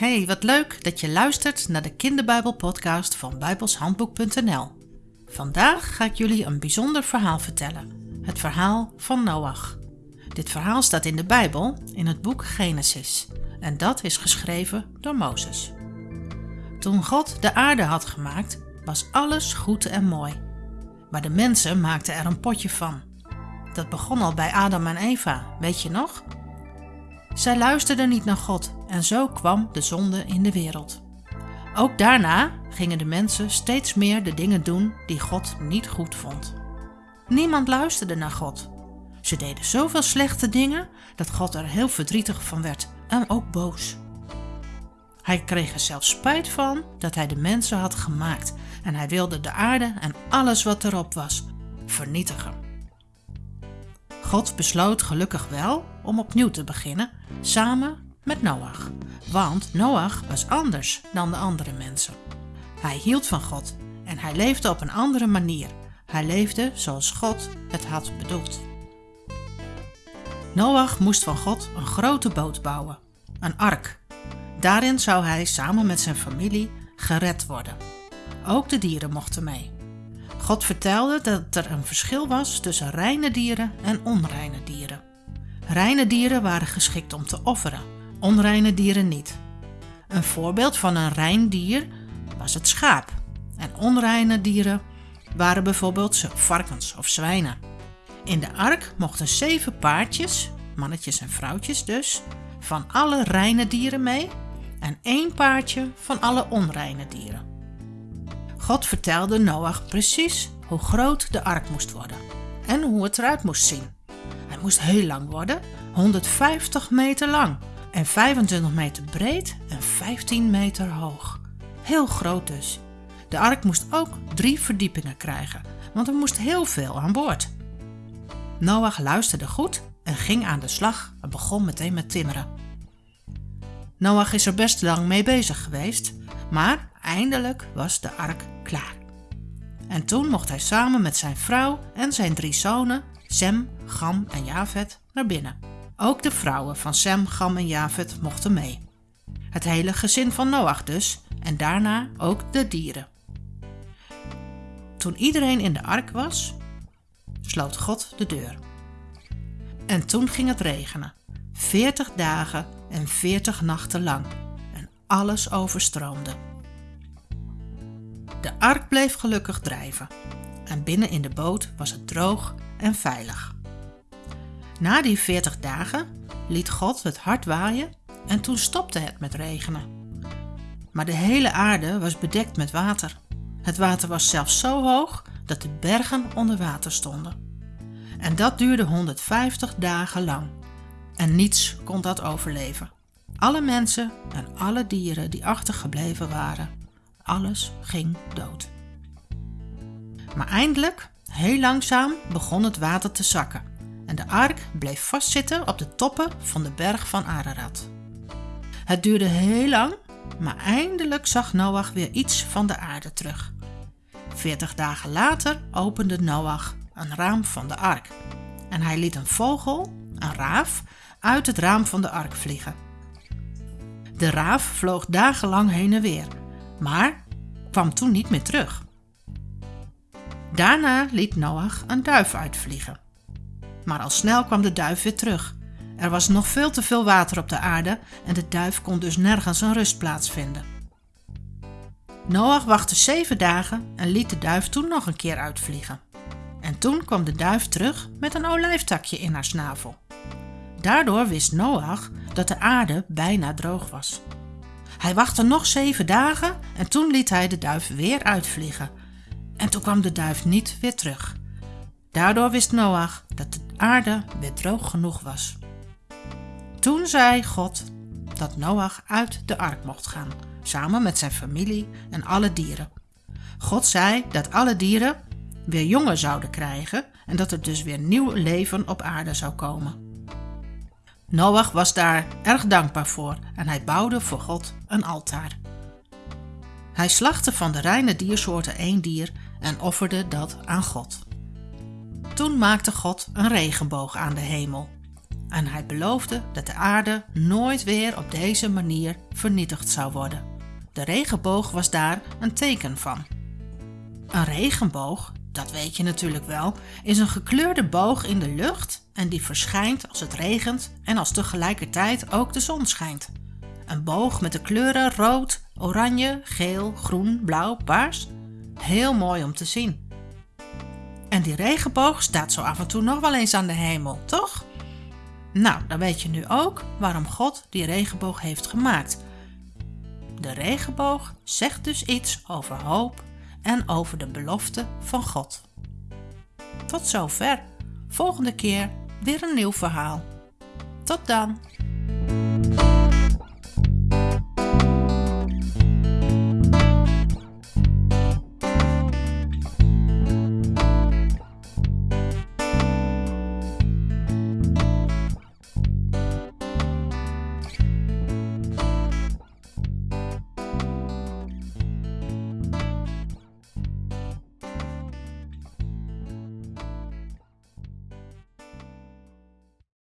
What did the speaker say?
Hey, wat leuk dat je luistert naar de kinderbijbelpodcast van bijbelshandboek.nl. Vandaag ga ik jullie een bijzonder verhaal vertellen. Het verhaal van Noach. Dit verhaal staat in de Bijbel in het boek Genesis en dat is geschreven door Mozes. Toen God de aarde had gemaakt, was alles goed en mooi. Maar de mensen maakten er een potje van. Dat begon al bij Adam en Eva, weet je nog? Zij luisterden niet naar God en zo kwam de zonde in de wereld. Ook daarna gingen de mensen steeds meer de dingen doen die God niet goed vond. Niemand luisterde naar God. Ze deden zoveel slechte dingen dat God er heel verdrietig van werd en ook boos. Hij kreeg er zelfs spijt van dat hij de mensen had gemaakt en hij wilde de aarde en alles wat erop was vernietigen. God besloot gelukkig wel om opnieuw te beginnen, samen met Noach. Want Noach was anders dan de andere mensen. Hij hield van God en hij leefde op een andere manier. Hij leefde zoals God het had bedoeld. Noach moest van God een grote boot bouwen, een ark. Daarin zou hij samen met zijn familie gered worden. Ook de dieren mochten mee. God vertelde dat er een verschil was tussen reine dieren en onreine dieren. Reine dieren waren geschikt om te offeren, onreine dieren niet. Een voorbeeld van een rein dier was het schaap. En onreine dieren waren bijvoorbeeld varkens of zwijnen. In de ark mochten zeven paardjes, mannetjes en vrouwtjes dus, van alle reine dieren mee en één paardje van alle onreine dieren. God vertelde Noach precies hoe groot de ark moest worden en hoe het eruit moest zien. Hij moest heel lang worden, 150 meter lang en 25 meter breed en 15 meter hoog. Heel groot dus. De ark moest ook drie verdiepingen krijgen, want er moest heel veel aan boord. Noach luisterde goed en ging aan de slag en begon meteen met timmeren. Noach is er best lang mee bezig geweest, maar eindelijk was de ark klaar. En toen mocht hij samen met zijn vrouw en zijn drie zonen, Sem, Gam en Javet, naar binnen. Ook de vrouwen van Sem, Gam en Javet mochten mee. Het hele gezin van Noach dus, en daarna ook de dieren. Toen iedereen in de ark was, sloot God de deur. En toen ging het regenen, veertig dagen en veertig nachten lang, en alles overstroomde. De ark bleef gelukkig drijven en binnen in de boot was het droog en veilig. Na die veertig dagen liet God het hard waaien en toen stopte het met regenen. Maar de hele aarde was bedekt met water. Het water was zelfs zo hoog dat de bergen onder water stonden. En dat duurde 150 dagen lang. En niets kon dat overleven. Alle mensen en alle dieren die achtergebleven waren alles ging dood. Maar eindelijk, heel langzaam, begon het water te zakken en de ark bleef vastzitten op de toppen van de berg van Ararat. Het duurde heel lang, maar eindelijk zag Noach weer iets van de aarde terug. Veertig dagen later opende Noach een raam van de ark en hij liet een vogel, een raaf, uit het raam van de ark vliegen. De raaf vloog dagenlang heen en weer maar kwam toen niet meer terug. Daarna liet Noach een duif uitvliegen. Maar al snel kwam de duif weer terug. Er was nog veel te veel water op de aarde en de duif kon dus nergens een rustplaats vinden. Noach wachtte zeven dagen en liet de duif toen nog een keer uitvliegen. En toen kwam de duif terug met een olijftakje in haar snavel. Daardoor wist Noach dat de aarde bijna droog was. Hij wachtte nog zeven dagen en toen liet hij de duif weer uitvliegen. En toen kwam de duif niet weer terug. Daardoor wist Noach dat de aarde weer droog genoeg was. Toen zei God dat Noach uit de ark mocht gaan, samen met zijn familie en alle dieren. God zei dat alle dieren weer jongen zouden krijgen en dat er dus weer nieuw leven op aarde zou komen. Noach was daar erg dankbaar voor en hij bouwde voor God een altaar. Hij slachtte van de reine diersoorten één dier en offerde dat aan God. Toen maakte God een regenboog aan de hemel. En hij beloofde dat de aarde nooit weer op deze manier vernietigd zou worden. De regenboog was daar een teken van. Een regenboog, dat weet je natuurlijk wel, is een gekleurde boog in de lucht en die verschijnt als het regent en als tegelijkertijd ook de zon schijnt. Een boog met de kleuren rood, oranje, geel, groen, blauw, paars. Heel mooi om te zien. En die regenboog staat zo af en toe nog wel eens aan de hemel, toch? Nou, dan weet je nu ook waarom God die regenboog heeft gemaakt. De regenboog zegt dus iets over hoop en over de belofte van God. Tot zover. Volgende keer weer een nieuw verhaal. Tot dan.